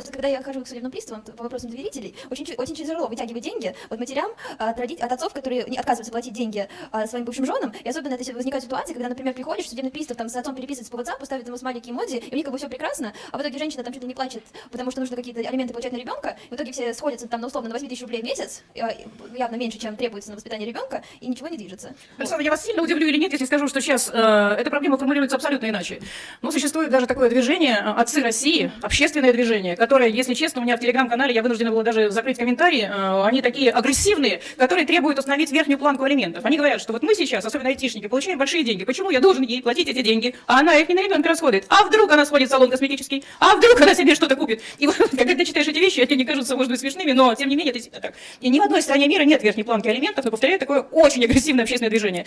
Просто когда я хожу к судебным приставам по вопросам доверителей, очень, очень тяжело вытягивать деньги от матерям, от, родить, от отцов, которые не отказываются платить деньги а, своим бывшим женам. И особенно это возникает ситуация, когда, например, приходишь, судебный пристав там с отцом переписывается по WhatsApp, ставит ему смайлики эмодзи, и у них как бы все прекрасно, а в итоге женщина там ли не плачет, потому что нужно какие-то алименты получать на ребенка, и в итоге все сходятся там на условно на 8 тысяч рублей в месяц, а, явно меньше, чем требуется на воспитание ребенка, и ничего не движется. Александр, я вас сильно удивлю или нет, если скажу, что сейчас э, эта проблема формулируется абсолютно иначе. Но существует даже такое движение э, «Отцы России», общественное движение, которое, если честно, у меня в телеграм-канале, я вынуждена была даже закрыть комментарии, э, они такие агрессивные, которые требуют установить верхнюю планку алиментов. Они говорят, что вот мы сейчас, особенно айтишники, получаем большие деньги. Почему я должен ей платить эти деньги, а она их не на ребенка расходует? А вдруг она сходит в салон косметический? А вдруг она себе что-то купит? И вот, когда ты читаешь эти вещи, они кажутся, может быть, смешными, но, тем не менее, это так. И ни в одной стране мира нет верхней планки алиментов, но, повторяю, такое очень агрессивное общественное движение.